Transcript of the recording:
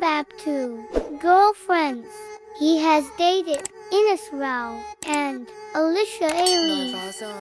Back to Girlfriends. He has dated Ines Rao and Alicia Ailey.